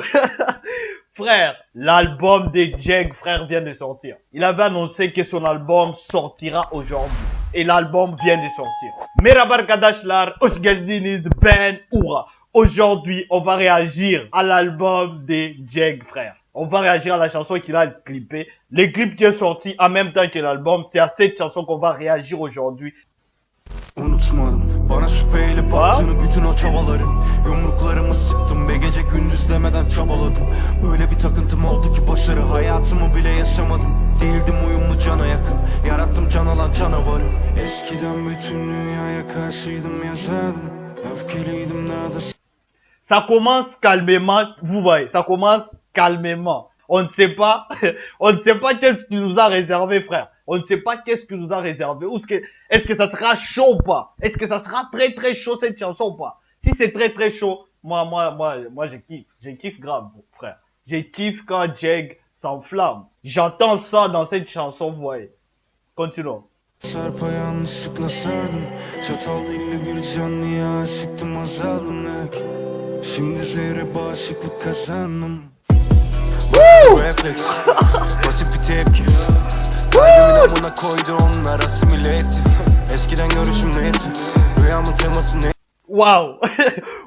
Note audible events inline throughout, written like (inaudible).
(laughs) frère, l'album de Jeg, frère, vient de sortir. Il avait annoncé que son album sortira aujourd'hui. Et l'album vient de sortir. Kadashlar, Ben Oura. Aujourd'hui, on va réagir à l'album de Jeg, frère. On va réagir à la chanson qu'il a clippée. Le clip qui est sorti en même temps que l'album, c'est à cette chanson qu'on va réagir aujourd'hui. Bana şüpheyle baktığını bütün o çabaların Yumruklarımı sıktım ve gece gündüz demeden çabaladım. Öyle bir takıntım oldu ki başarı hayatımı bile yaşamadım. Değildim uyumlu cana yakın. Yarattım can alan canavarı. Eskiden bütün dünyaya karşıydım yazardım. Öfkeliydim daha da Ça commence calmement, vous voyez, ça commence calmement. On ne sait pas, (laughs) on ne sait pas qu'est-ce qu'il nous a réservé, frère. On ne sait pas qu'est-ce qu'il nous a réservé. Est-ce que, est-ce que ça sera chaud ou pas? Est-ce que ça sera très très chaud cette chanson ou pas? Si c'est très très chaud, moi, moi, moi, moi, je kiffe. Je kiffe grave, frère. Je kiffe quand Jeg s'enflamme. J'entends ça dans cette chanson, vous voyez. Continuons. Yanlışlıkla sardım Çatal dilli bir canlıya aşıktım azaldım lakin Şimdi zehre bağışıklık kazandım Basit bir refleks Basit bir tepki Waouh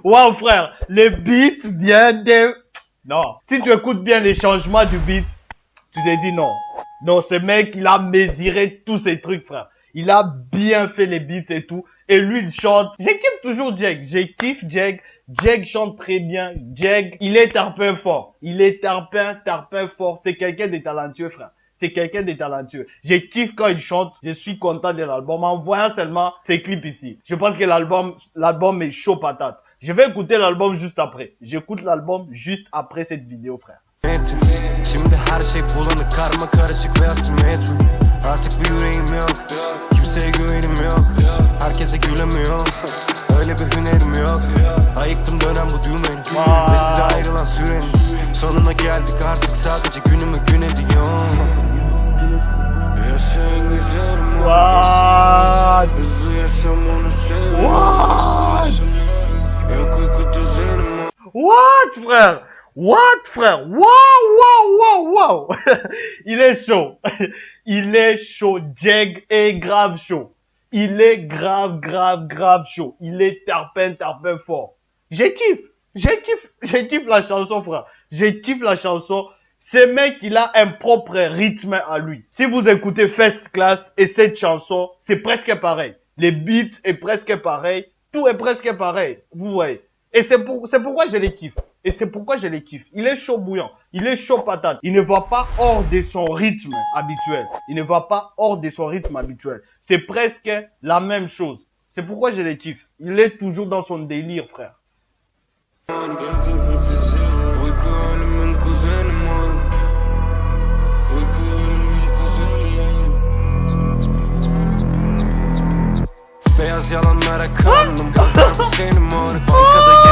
Waouh (laughs) frère Le beat vient de... Non. Si tu écoutes bien les changements du beat, tu te dis non. Non, ce mec, il a mesuré tous ces trucs, frère. Il a bien fait les beats et tout. Et lui, il chante. Kiffe toujours. Je kiffe Jeg. Jeg chante très bien. Jeg, il est tarpin fort. Il est tarpin, tarpin fort. C'est quelqu'un de talentueux, frère. C'est quelqu'un de talentueux. Je kiffe quand il chante. Je suis content de l'album. En voyant seulement ces clips ici. Je pense que l'album, l'album est chaud patate. Je vais écouter l'album juste après. J'écoute l'album juste après cette vidéo, frère. etti Şimdi her şey bulanık karma karışık ve asimetrik Artık bir yüreğim yok Kimseye güvenim yok Herkese gülemiyorum Öyle bir hünerim yok Ayıktım dönen bu düğmeni Ve size ayrılan sürenin Sonuna geldik artık sadece günümü gün ediyorum Yaşayın güzelim What? What? Frère? What, frère? Wow, wow, wow, wow (laughs) Il est chaud. (laughs) Il est chaud. Jeg est grave chaud. Il est grave, grave, grave chaud. Il est tarpin, tarpin fort. Je kiffe. Je kiffe. Je kiffe la chanson, frère. Je kiffe la chanson. Ce mec, il a un propre rythme à lui. Si vous écoutez First Class et cette chanson, c'est presque pareil. Les beats est presque pareil. Tout est presque pareil. Vous voyez. Et c'est pour, c'est pourquoi je les kiffe. Et c'est pourquoi je les kiffe. Il est chaud bouillant. Il est chaud patate. Il ne va pas hors de son rythme habituel. Il ne va pas hors de son rythme habituel. C'est presque la même chose. C'est pourquoi je les kiffe. Il est toujours dans son délire, frère. Ölümün kuzeni Beyaz kandım senin mor. Bankada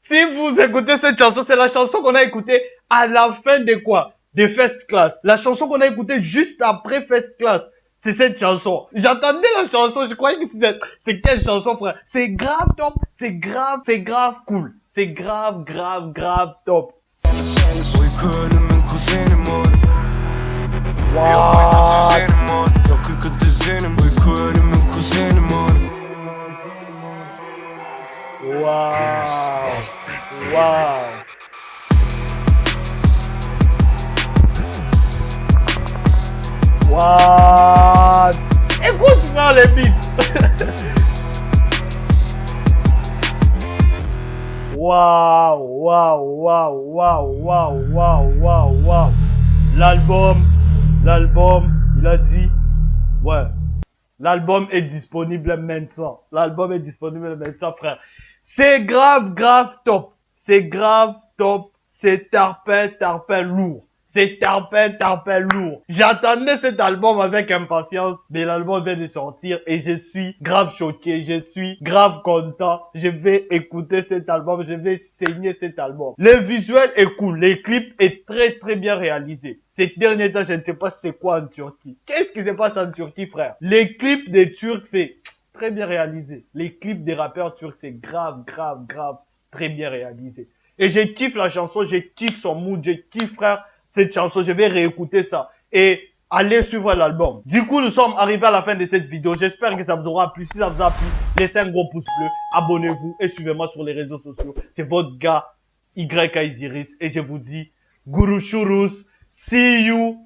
Si vous écoutez cette chanson, c'est la chanson qu'on a écoutée à la fin de quoi De First Class. La chanson qu'on a écoutée juste après First Class. C'est cette chanson. J'entendais la chanson, je croyais que c'était... C'est quelle chanson, frère? C'est grave top, c'est grave, c'est grave cool. C'est grave, grave, grave top. What? Écoute moi les beats. Waouh, waouh, waouh, waouh, waouh, waouh, waouh, waouh. L'album, l'album, il a dit, ouais, l'album est disponible maintenant. L'album est disponible maintenant, frère. C'est grave, grave top. C'est grave top. C'est tarpin, tarpin lourd. C'est tarpin, tarpin lourd. J'attendais cet album avec impatience, mais l'album vient de sortir et je suis grave choqué. Je suis grave content. Je vais écouter cet album. Je vais saigner cet album. Le visuel est cool. Les clips est très, très bien réalisé. Ces derniers temps, je ne sais pas c'est quoi en Turquie. Qu'est-ce qui se passe en Turquie, frère? Les clips des Turcs, c'est très bien réalisé. Les clips des rappeurs turcs, c'est grave, grave, grave, très bien réalisé. Et je kiffe la chanson, je kiffe son mood, je kiffe, frère, cette chanson. Je vais réécouter ça. Et allez suivre l'album. Du coup, nous sommes arrivés à la fin de cette vidéo. J'espère que ça vous aura plu. Si ça vous a plu, laissez un gros pouce bleu, abonnez-vous et suivez-moi sur les réseaux sociaux. C'est votre gars, YK Isiris. Et je vous dis, Guru Churus, see you.